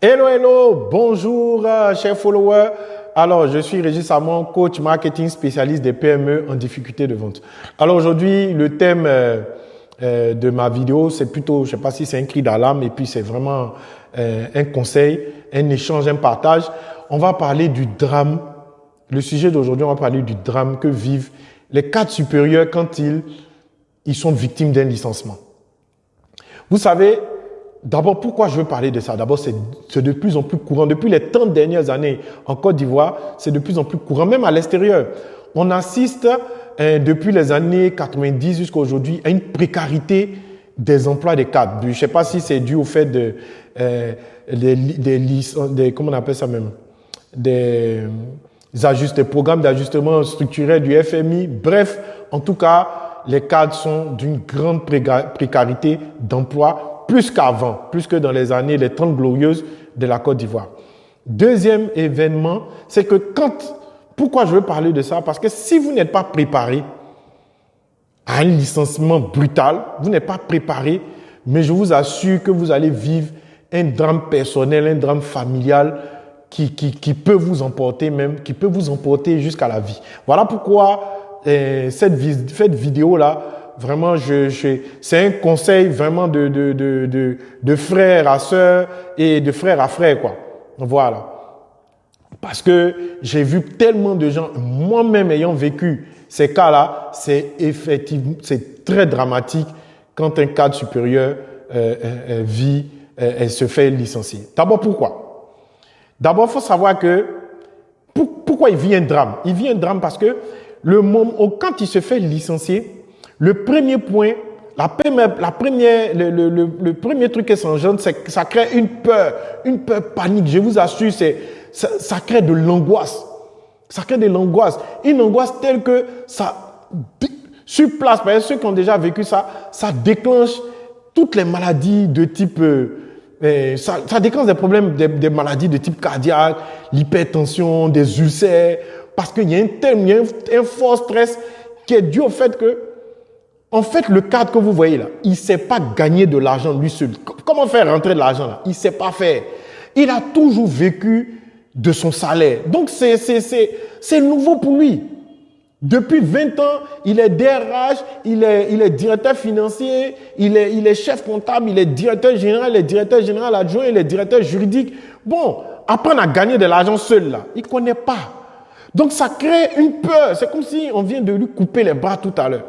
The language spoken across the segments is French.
Hello, hello, bonjour, euh, chers followers. Alors, je suis Régis Samon, coach marketing spécialiste des PME en difficulté de vente. Alors aujourd'hui, le thème euh, euh, de ma vidéo, c'est plutôt, je sais pas si c'est un cri d'alarme, et puis c'est vraiment un conseil, un échange, un partage. On va parler du drame. Le sujet d'aujourd'hui, on va parler du drame que vivent les cadres supérieurs quand ils, ils sont victimes d'un licenciement. Vous savez, D'abord, pourquoi je veux parler de ça? D'abord, c'est de plus en plus courant. Depuis les 30 dernières années en Côte d'Ivoire, c'est de plus en plus courant, même à l'extérieur. On assiste hein, depuis les années 90 jusqu'à aujourd'hui à une précarité des emplois des cadres. Je ne sais pas si c'est dû au fait de, euh, des, des, comment on appelle ça même, des, des programmes d'ajustement structurel du FMI. Bref, en tout cas, les cadres sont d'une grande précarité d'emploi plus qu'avant, plus que dans les années, les 30 glorieuses de la Côte d'Ivoire. Deuxième événement, c'est que quand, pourquoi je veux parler de ça? Parce que si vous n'êtes pas préparé à un licenciement brutal, vous n'êtes pas préparé, mais je vous assure que vous allez vivre un drame personnel, un drame familial qui, qui, peut vous emporter même, qui peut vous emporter jusqu'à la vie. Voilà pourquoi euh, cette, cette vidéo-là, Vraiment, je, c'est un conseil vraiment de, de, de, de, frère à sœur et de frère à frère, quoi. Voilà. Parce que j'ai vu tellement de gens, moi-même ayant vécu ces cas-là, c'est effectivement, c'est très dramatique quand un cadre supérieur euh, euh, euh vit, euh, et se fait licencier. D'abord, pourquoi? D'abord, il faut savoir que pourquoi il vit un drame? Il vit un drame parce que le moment, quand il se fait licencier, le premier point, la première, la première, le, le, le, premier truc qui s'engendre, c'est que ça crée une peur, une peur panique. Je vous assure, c'est, ça, ça crée de l'angoisse. Ça crée de l'angoisse. Une angoisse telle que ça, sur place, par exemple, ceux qui ont déjà vécu ça, ça déclenche toutes les maladies de type, euh, euh ça, ça, déclenche des problèmes, des, maladies de type cardiaque, l'hypertension, des ulcères, parce qu'il y a un tel, il y a un fort stress qui est dû au fait que en fait, le cadre que vous voyez là, il ne sait pas gagner de l'argent lui seul. Comment faire rentrer de l'argent là? Il ne sait pas faire. Il a toujours vécu de son salaire. Donc, c'est nouveau pour lui. Depuis 20 ans, il est DRH, il est, il est directeur financier, il est, il est chef comptable, il est directeur général, il est directeur général adjoint, il est directeur juridique. Bon, apprendre à gagner de l'argent seul là, il ne connaît pas. Donc ça crée une peur. C'est comme si on vient de lui couper les bras tout à l'heure.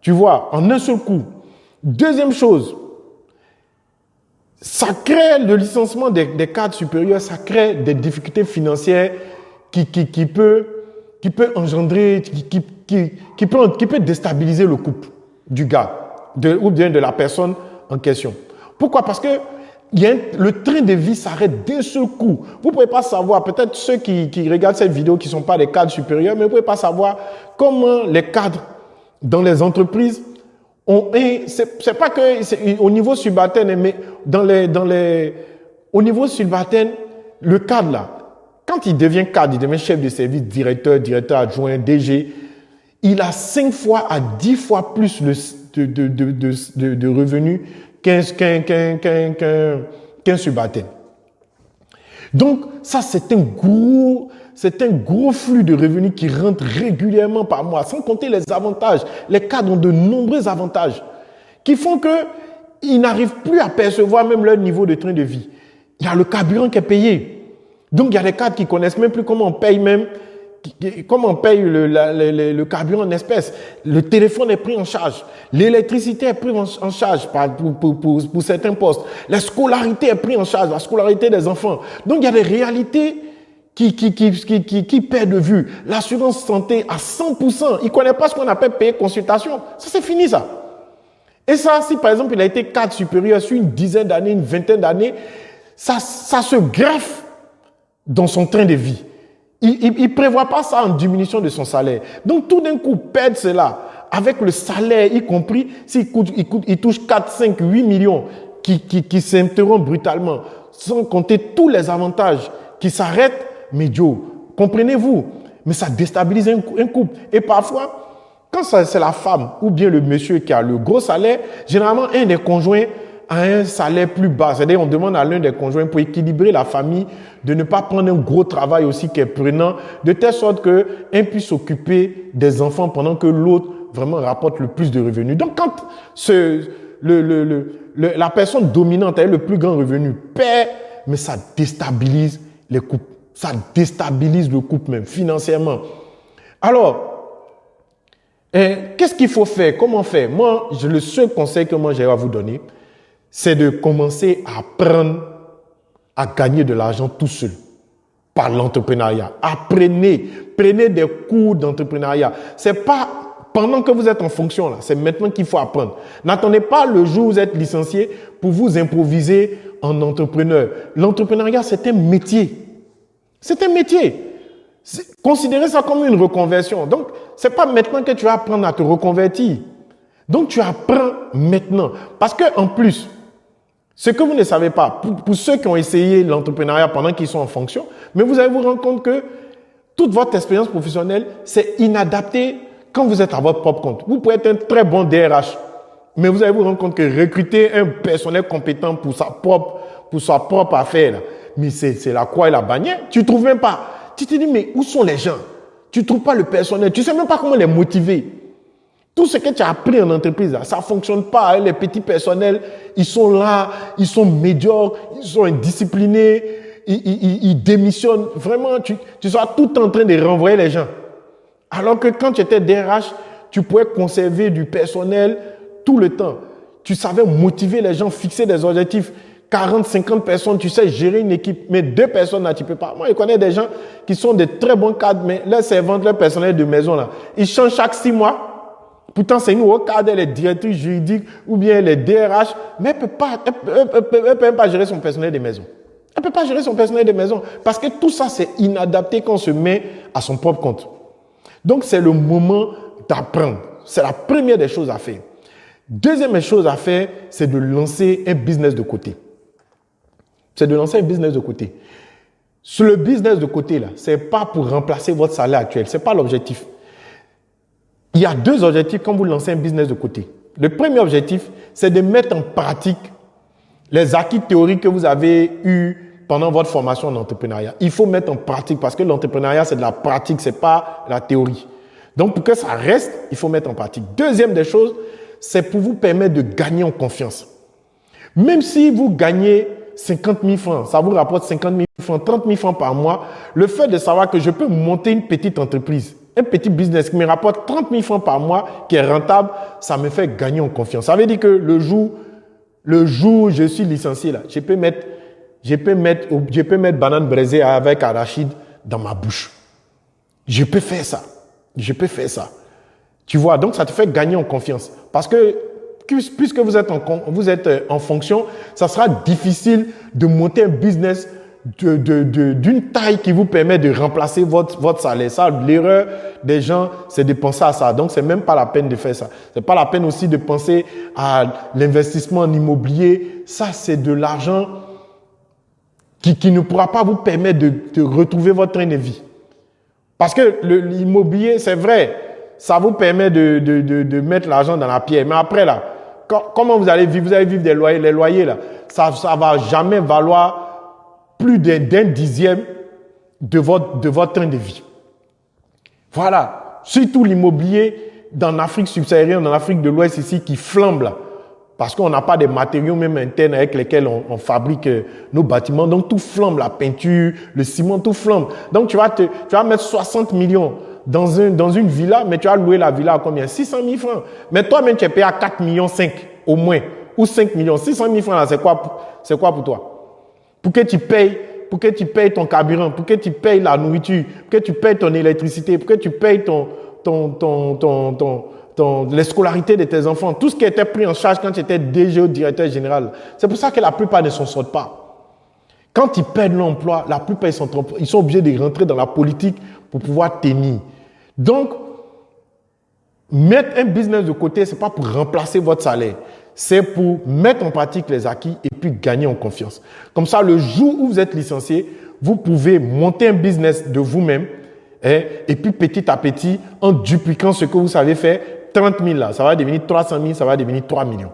Tu vois, en un seul coup. Deuxième chose, ça crée le licenciement des, cadres supérieurs, ça crée des difficultés financières qui, qui, peut, qui peut engendrer, qui, qui, qui, peut, qui peut déstabiliser le couple du gars ou bien de la personne en question. Pourquoi? Parce que y a le train de vie s'arrête d'un seul coup. Vous ne pouvez pas savoir, peut-être ceux qui, qui regardent cette vidéo qui ne sont pas des cadres supérieurs, mais vous ne pouvez pas savoir comment les cadres dans les entreprises, c'est pas que au niveau subalterne, mais dans les, dans les, au niveau subalterne, le cadre là, quand il devient cadre, il devient chef de service, directeur, directeur adjoint, DG, il a 5 fois à 10 fois plus de, de, de, de, revenus qu'un qu. Donc, ça, c'est un gros, c'est un gros flux de revenus qui rentre régulièrement par mois, sans compter les avantages. Les cadres ont de nombreux avantages qui font qu'ils n'arrivent plus à percevoir même leur niveau de train de vie. Il y a le carburant qui est payé. Donc, il y a des cadres qui connaissent même plus comment on paye même, comment on paye le, le, carburant en espèces. Le téléphone est pris en charge. L'électricité est prise en, charge pour, pour, pour, pour, certains postes. La scolarité est prise en charge, la scolarité des enfants. Donc, il y a des réalités qui, qui, qui, qui, qui, perd de vue. L'assurance santé à 100%, il ne connaît pas ce qu'on appelle payer consultation. Ça, c'est fini, ça. Et ça, si par exemple, il a été cadre supérieur sur une dizaine d'années, une vingtaine d'années, ça, ça se greffe dans son train de vie. Il ne prévoit pas ça en diminution de son salaire. Donc, tout d'un coup, perdre cela, avec le salaire y compris, s'il il, il touche 4, 5, 8 millions qui, qui, qui brutalement, sans compter tous les avantages qui s'arrêtent, mais comprenez-vous? Mais ça déstabilise un, couple. Et parfois, quand c'est la femme ou bien le monsieur qui a le gros salaire, généralement, un des conjoints à un salaire plus bas. C'est-à-dire, on demande à l'un des conjoints pour équilibrer la famille de ne pas prendre un gros travail aussi qui est prenant, de telle sorte qu'un puisse s'occuper des enfants pendant que l'autre vraiment rapporte le plus de revenus. Donc, quand la personne dominante a le plus grand revenu perd, mais ça déstabilise les couples. Ça déstabilise le couple même, financièrement. Alors, eh, qu'est-ce qu'il faut faire? Comment faire? Moi, le seul conseil que moi j'ai à vous donner, c'est de commencer à apprendre à gagner de l'argent tout seul par l'entrepreneuriat. Apprenez, prenez des cours d'entrepreneuriat. C'est pas pendant que vous êtes en fonction là, c'est maintenant qu'il faut apprendre. N'attendez pas le jour où vous êtes licencié pour vous improviser en entrepreneur. L'entrepreneuriat, c'est un métier. C'est un métier. Considérez ça comme une reconversion. Donc, c'est pas maintenant que tu vas apprendre à te reconvertir. Donc, tu apprends maintenant. Parce que, en plus, ce que vous ne savez pas, pour, ceux qui ont essayé l'entrepreneuriat pendant qu'ils sont en fonction, mais vous allez vous rendre compte que toute votre expérience professionnelle, c'est inadapté quand vous êtes à votre propre compte. Vous pouvez être un très bon DRH, mais vous allez vous rendre compte que recruter un personnel compétent pour sa propre, pour sa propre affaire, mais c'est la croix et la bannière. Tu trouves même pas. Tu te dis, mais où sont les gens? Tu trouves pas le personnel. Tu sais même pas comment les motiver. Tout ce que tu as appris en entreprise, ça ne fonctionne pas. Hein. Les petits personnels, ils sont là, ils sont médiocres, ils sont indisciplinés, ils, démissionnent. Vraiment, tu, tu tout en train de renvoyer les gens. Alors que quand tu étais DRH, tu pouvais conserver du personnel tout le temps. Tu savais motiver les gens, fixer des objectifs. 40, 50 personnes, tu sais gérer une équipe, mais deux personnes là, tu peux pas. Moi, je connais des gens qui sont de très bons cadres, mais leurs servantes, leur personnel de maison là, ils changent chaque six mois. Pourtant, c'est nous, au cadre, les directrices juridiques ou bien les DRH, mais elle peut, pas, peut même pas gérer son personnel de maison. Elle peut pas gérer son personnel de maison parce que tout ça, c'est inadapté quand on se met à son propre compte. Donc, c'est le moment d'apprendre. C'est la première des choses à faire. Deuxième chose à faire, c'est de lancer un business de côté. C'est de lancer un business de côté. Sur le business de côté, là, c'est pas pour remplacer votre salaire actuel. C'est pas l'objectif. Il y a deux objectifs quand vous lancez un business de côté. Le premier objectif, c'est de mettre en pratique les acquis théoriques que vous avez eus pendant votre formation en entrepreneuriat. Il faut mettre en pratique parce que l'entrepreneuriat, c'est de la pratique, c'est pas la théorie. Donc, pour que ça reste, il faut mettre en pratique. Deuxième des choses, c'est pour vous permettre de gagner en confiance. Même si vous gagnez 50 000 francs, ça vous rapporte 50 000 francs, 30 000 francs par mois, le fait de savoir que je peux monter une petite entreprise, un petit business qui me rapporte 30 000 francs par mois, qui est rentable, ça me fait gagner en confiance. Ça veut dire que le jour, le jour où je suis licencié, là, je peux mettre, je peux mettre, je peux mettre banane braisée avec arachide dans ma bouche. Je peux faire ça. Je peux faire ça. Tu vois, donc ça te fait gagner en confiance. Parce que puisque vous êtes en, vous êtes euh, en fonction, ça sera difficile de monter un business d'une de, taille qui vous permet de remplacer votre, votre salaire. Ça, l'erreur des gens, c'est de penser à ça. Donc, c'est même pas la peine de faire ça. C'est pas la peine aussi de penser à l'investissement en immobilier. Ça, c'est de l'argent qui, qui ne pourra pas vous permettre de, de retrouver votre train de vie. Parce que l'immobilier, c'est vrai, ça vous permet de, de, de, de mettre l'argent dans la pierre. Mais après, là, comment vous allez vivre? Vous allez vivre des loyers. Les loyers, là, ça ne va jamais valoir plus d'un dixième de votre, de votre train de vie. Voilà. Surtout l'immobilier dans l'Afrique subsaharienne, dans l'Afrique de l'Ouest ici, qui flambe. Parce qu'on n'a pas de matériaux même internes avec lesquels on, fabrique euh, nos bâtiments. Donc tout flambe, la peinture, le ciment, tout flambe. Donc tu vas, te, tu vas mettre 60 millions dans, un, dans une villa, mais tu vas louer la villa à combien? 600 000 francs. Mais toi-même, tu es payé à 4 millions 5 au moins. Ou 5 millions. 600 000 francs, c'est quoi, c'est quoi pour toi? Pour que tu payes, pour que tu payes ton carburant, pour que tu payes la nourriture, pour que tu payes ton électricité, pour que tu payes ton, ton, ton, ton, ton, ton les scolarités de tes enfants, tout ce qui était pris en charge quand tu étais DG ou directeur général. C'est pour ça que la plupart ne s'en sortent pas. Quand ils perdent l'emploi, la plupart ils sont, ils sont obligés de rentrer dans la politique pour pouvoir tenir. Donc, mettre un business de côté, ce n'est pas pour remplacer votre salaire c'est pour mettre en pratique les acquis et puis gagner en confiance. Comme ça, le jour où vous êtes licencié, vous pouvez monter un business de vous-même hein, et puis petit à petit, en dupliquant ce que vous savez faire, 30 000 là, ça va devenir 300 000, ça va devenir 3 millions.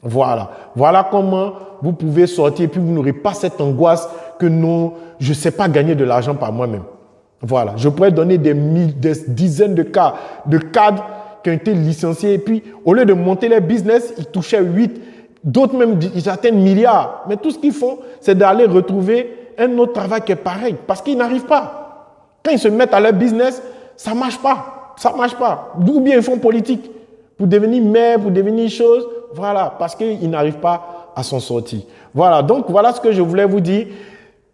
Voilà. Voilà comment vous pouvez sortir et puis vous n'aurez pas cette angoisse que non, je ne sais pas gagner de l'argent par moi-même. Voilà. Je pourrais donner des, des dizaines de cas de cadres qui ont été licenciés et puis au lieu de monter les business, ils touchaient 8, d'autres même ils atteignent milliards. Mais tout ce qu'ils font, c'est d'aller retrouver un autre travail qui est pareil parce qu'ils n'arrivent pas. Quand ils se mettent à leur business, ça marche pas. Ça marche pas. D'où bien ils font politique? Pour devenir maire, pour devenir chose. Voilà, parce qu'ils n'arrivent pas à s'en sortir. Voilà, donc voilà ce que je voulais vous dire.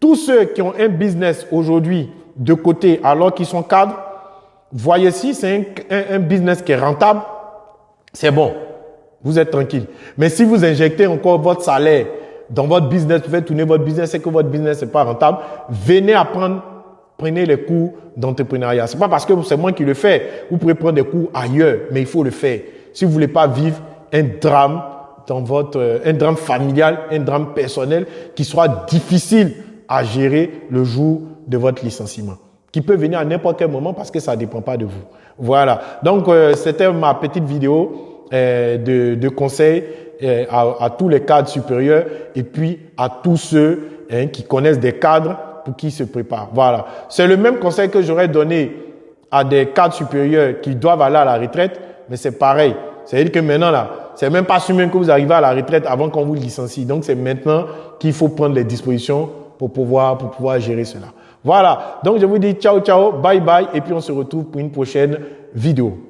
Tous ceux qui ont un business aujourd'hui de côté alors qu'ils sont cadres, voyez si c'est un, business qui est rentable, c'est bon. Vous êtes tranquille. Mais si vous injectez encore votre salaire dans votre business, vous faites tourner votre business et que votre business n'est pas rentable, venez apprendre, prenez les cours d'entrepreneuriat. C'est pas parce que c'est moi qui le fais. Vous pouvez prendre des cours ailleurs, mais il faut le faire. Si vous voulez pas vivre un drame dans votre, euh, un drame familial, un drame personnel qui soit difficile à gérer le jour de votre licenciement, qui peut venir à n'importe quel moment parce que ça ne dépend pas de vous. Voilà. Donc, euh, c'était ma petite vidéo euh, de, de conseils euh, à, à, tous les cadres supérieurs et puis à tous ceux hein, qui connaissent des cadres pour qui se préparent. Voilà. C'est le même conseil que j'aurais donné à des cadres supérieurs qui doivent aller à la retraite, mais c'est pareil. C'est-à-dire que maintenant, là, c'est même pas sûr même que vous arrivez à la retraite avant qu'on vous licencie. Donc, c'est maintenant qu'il faut prendre les dispositions pour pouvoir, pour pouvoir gérer cela. Voilà. Donc, je vous dis ciao, ciao, bye bye. Et puis, on se retrouve pour une prochaine vidéo.